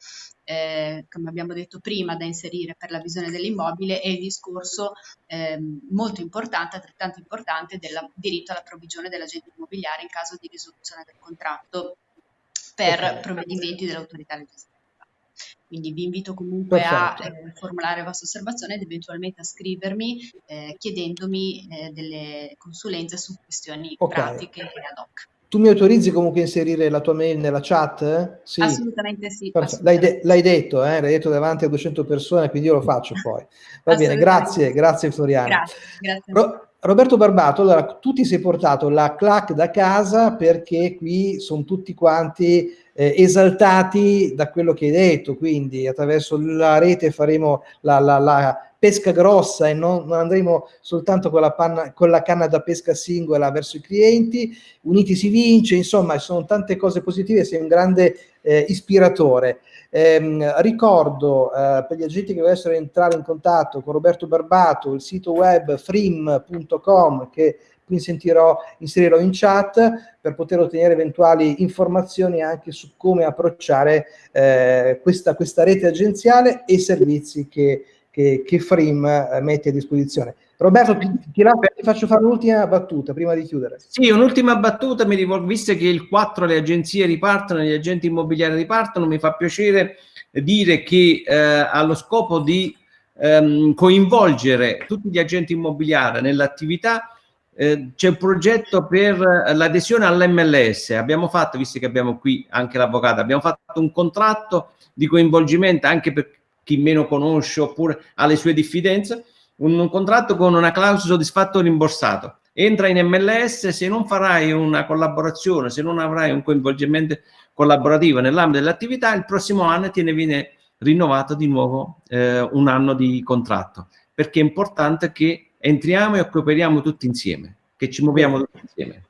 eh, come abbiamo detto prima, da inserire per la visione dell'immobile e il discorso ehm, molto importante, altrettanto importante, del diritto alla provvigione dell'agente immobiliare in caso di risoluzione del contratto per okay. provvedimenti dell'autorità legislativa. Quindi vi invito comunque Perfetto. a eh, formulare le vostre osservazioni ed eventualmente a scrivermi eh, chiedendomi eh, delle consulenze su questioni okay. pratiche e ad hoc. Tu mi autorizzi comunque a inserire la tua mail nella chat? Sì. Assolutamente sì. L'hai, de detto, eh? l'hai detto davanti a 200 persone, quindi io lo faccio poi. Va bene, grazie, grazie Floriana. Grazie, grazie. Ro Roberto Barbato, allora tu ti sei portato la clac da casa perché qui sono tutti quanti eh, esaltati da quello che hai detto, quindi attraverso la rete faremo la, la, la pesca grossa e non, non andremo soltanto con la, panna, con la, canna da pesca singola verso i clienti, uniti si vince, insomma sono tante cose positive, sei un grande eh, ispiratore. Eh, ricordo eh, per gli agenti che volessero entrare in contatto con Roberto Barbato il sito web frim.com che qui inserirò, in chat per poter ottenere eventuali informazioni anche su come approcciare eh, questa, questa rete agenziale e i servizi che che, che eh, mette a disposizione. Roberto, ti, ti, ti faccio fare un'ultima battuta prima di chiudere. Sì, un'ultima battuta, mi rivolgo, visto che il 4 le agenzie ripartono, gli agenti immobiliari ripartono, mi fa piacere dire che eh, allo scopo di ehm, coinvolgere tutti gli agenti immobiliari nell'attività eh, c'è un progetto per l'adesione all'MLS. Abbiamo fatto, visto che abbiamo qui anche l'avvocato, abbiamo fatto un contratto di coinvolgimento anche per chi meno conosce oppure ha le sue diffidenze, un, contratto con una clausola soddisfatto rimborsato. Entra in MLS, se non farai una collaborazione, se non avrai un coinvolgimento collaborativo nell'ambito dell'attività, il prossimo anno ti ne viene rinnovato di nuovo eh, un anno di contratto, perché è importante che entriamo e cooperiamo tutti insieme, che ci muoviamo tutti insieme.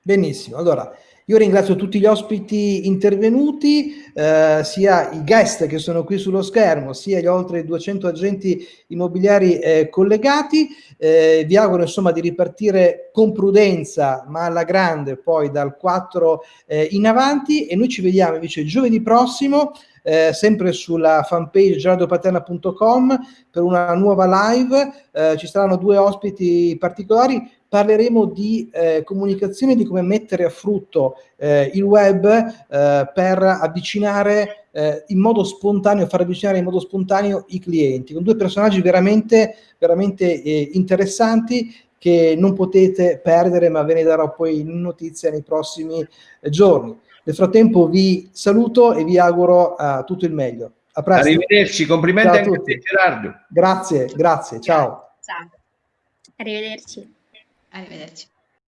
Benissimo, allora io ringrazio tutti gli ospiti intervenuti, eh, sia i guest che sono qui sullo schermo, sia gli oltre 200 agenti immobiliari eh, collegati. Eh, vi auguro insomma di ripartire con prudenza, ma alla grande, poi dal 4 eh, in avanti e noi ci vediamo invece giovedì prossimo eh, sempre sulla fanpage gerardopaterna.com per una nuova live. Eh, ci saranno due ospiti particolari parleremo di eh, comunicazione, di come mettere a frutto eh, il web eh, per avvicinare eh, in modo spontaneo, far avvicinare in modo spontaneo i clienti, con due personaggi veramente, veramente eh, interessanti che non potete perdere, ma ve ne darò poi notizia nei prossimi eh, giorni. Nel frattempo vi saluto e vi auguro tutto il meglio. A presto. Arrivederci, complimenti anche a te Gerardo. Grazie, grazie, ciao. Ciao. Arrivederci. Arrivederci.